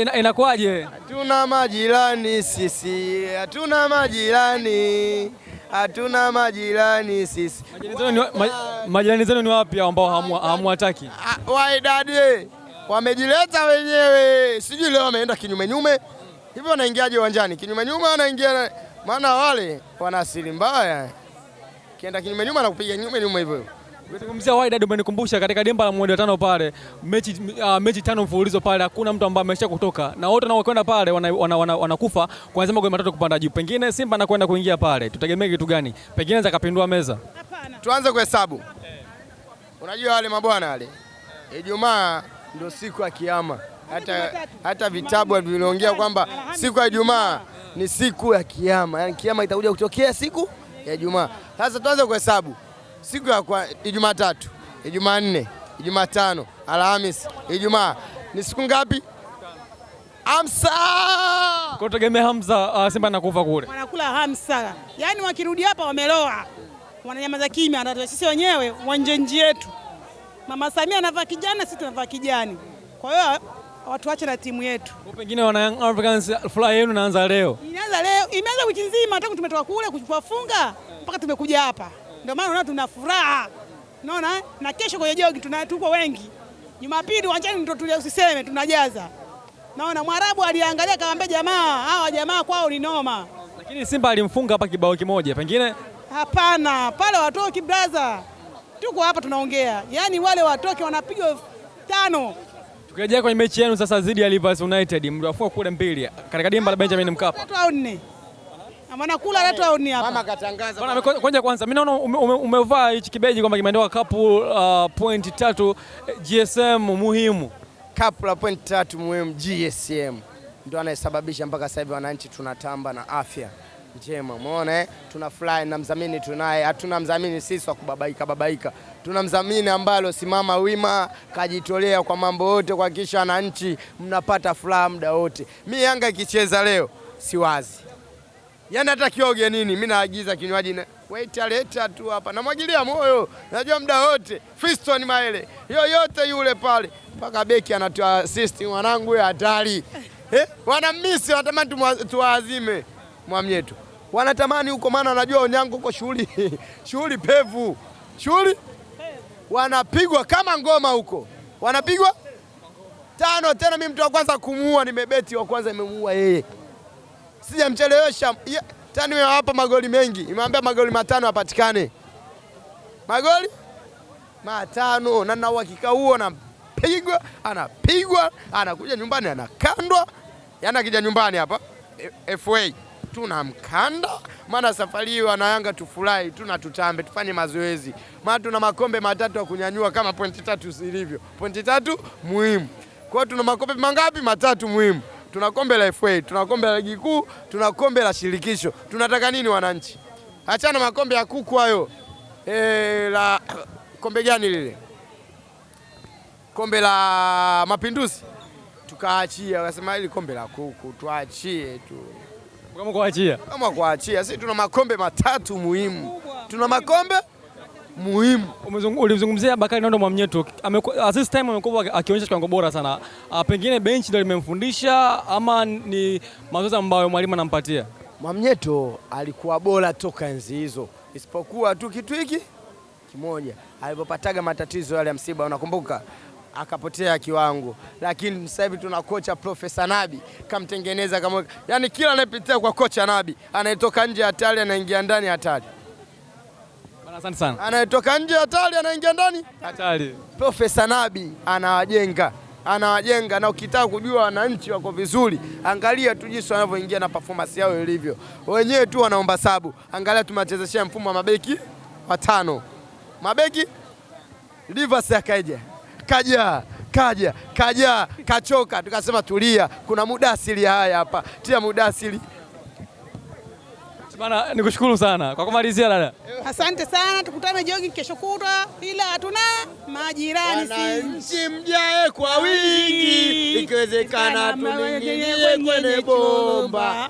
Inakuwaje? Hatuna majirani sisi, hatuna majirani, hatuna majirani sisi. Majirani zenu ni- wapi ambao hamu- hamuwataki? Ah, Waidadi wamejileta wenyewe, sijui leo wameenda kinyume nyume hivyo. Wanaingiaje uwanjani kinyume nyume? Wanaingia na- maana wale wana asili mbaya, kienda kinyume nyume na kupiga nyume nyume hivyo hivyo. Ukizungumzia Wydad umenikumbusha katika dimba la mwendo tano pale mechi, uh, mechi tano mfululizo pale hakuna mtu ambaye amesha kutoka na wote wanaokwenda pale wanakufa wana, wana, wana kuanzia magoli matatu kupanda juu. Pengine Simba anakwenda kuingia pale, tutegemee kitu gani? Pengine zakapindua meza. Hapana, Tuanze kuhesabu. Unajua wale mabwana wale, Ijumaa ndio siku ya kiyama. Hata, hata vitabu vinaongea kwamba siku ya Ijumaa ni siku ya kiyama, yaani kiyama itakuja kutokea siku ya Ijumaa. Sasa tuanze kuhesabu siku ya kwa Ijumaa tatu, Ijumaa nne, Ijumaa tano, Alhamis, Ijumaa ni siku ngapi? Hamsa. Kutegemea Hamza uh, Simba anakufa kule. wanakula hamsa, yaani wakirudi hapa wameloa, wananyamaza kimya, wanataka sisi wenyewe wanje nji yetu. Mama Samia anavaa kijani, sisi tunavaa kijani. Kwa hiyo watu wache na timu yetu. Kwa pengine wana Young Africans furaha yenu inaanza leo. Inaanza leo, imeanza wiki nzima tangu tumetoka kule kuwafunga mpaka tumekuja hapa, ndio maana unaona tuna furaha, unaona. Na kesho kwenye jogi tuna tuko wengi, Jumapili uwanjani ndio tulia, usiseme tunajaza. Naona Mwarabu aliangalia akamwambia jamaa, hawa jamaa kwao ni noma. Lakini Simba alimfunga hapa kibao kimoja. Pengine Hapana, pale watoki braza, tuko hapa tunaongea, yaani wale watoki wanapiga tano tukirejea kwenye mechi yenu sasa dhidi ya Rivers United mliwafua kule mbili katika dimba la Benjamin Mkapa. tatu au nne, wanakula tatu au ni hapa. Mama katangaza Bwana, kwanza- kwanza mimi naona ume- ume- umevaa hichi kibeji kwamba kimeandikwa kapu uh, point tatu eh, GSM muhimu. kapu la pointi tatu muhimu GSM ndo anayesababisha mpaka sasa hivi wananchi tunatamba na afya njema. Umeona tuna Tunafurahi na mdhamini tunaye, hatuna mdhamini sisi wa kubabaika babaika, tuna mdhamini ambalo simama wima, kajitolea kwa mambo yote kuhakikisha wananchi mnapata furaha muda wote. Mi Yanga ikicheza leo siwazi Yaani hata kioge nini, mimi naagiza kinywaji na waita leta tu hapa, namwagilia moyo, najua muda wote. Fiston Maele yoyote yule pale, mpaka beki anatoa assist, mwanangu ya hatari. Eh, wanamisi wanatamani tuwaazime. Mwamnyetu, wanatamani huko, maana wanajua Onyango huko shughuli. Shughuli pevu, shughuli? Wanapigwa kama ngoma huko, wanapigwa? Tano tena. Mimi mtu wa kwanza kumuua, nimebeti wa kwanza nimemuua yeye sijamchelewesha. Tani nimewapa magoli mengi, imewambia magoli matano apatikane, magoli? Matano, na na uhakika huo, anapigwa anapigwa, anakuja nyumbani anakandwa, Yaani akija nyumbani hapa. Eh, FA tunamkanda, maana safari hii wana Yanga tufurahi, tuna tutambe, tufanye mazoezi, maana tuna makombe matatu ya kunyanyua kama pointi tatu zilivyo, pointi tatu muhimu. Kwa tuna makombe mangapi? Matatu muhimu. Tuna kombe la FA, tuna kombe la ligi kuu, tuna kombe la shirikisho. Tunataka nini wananchi? Achana makombe ya kuku hayo. E, la kombe gani lile? Kombe la Mapinduzi tukaachia, wakasema hili kombe la kuku tuachie tu Kama kuachia. kama kuachia. Sisi tuna makombe matatu muhimu, tuna makombe muhimu. Ulizungumzia Ulimzungumzia Bakari Nondo Mwamnyeto. Uh, this time amekuwa akionyesha kiwango bora sana. A, pengine benchi ndio limemfundisha ama ni mazoezi ambayo mwalimu anampatia? Mwamnyeto alikuwa bora toka enzi hizo, isipokuwa tu kitu hiki kimoja, alipopataga matatizo yale ya msiba, unakumbuka, akapotea kiwango. Lakini sasa hivi tuna kocha Profesa Nabi, kamtengeneza kama, yani kila anayepitia kwa kocha Nabi anayetoka nje hatari, anaingia ndani hatari, asante sana. anayetoka nje hatari, anaingia ndani? Hatari. Profesa Nabi anawajenga anawajenga, na ukitaka kujua wananchi wako vizuri, angalia tu jinsi wanavyoingia na performance yao ilivyo. Wenyewe tu wanaomba sabu, angalia tumewachezeshea mfumo wa mabeki watano, mabeki? Rivers akaja kaja kaja kaja kachoka, tukasema tulia, kuna muda asili haya hapa, tia mudasiri Bana, nikushukuru sana kwa kumalizia dada. Asante sana, tukutane jogi kesho kutwa, ila hatuna majirani si Wananchi mjae kwa wingi, ikiwezekana tuninginie kwenye bomba.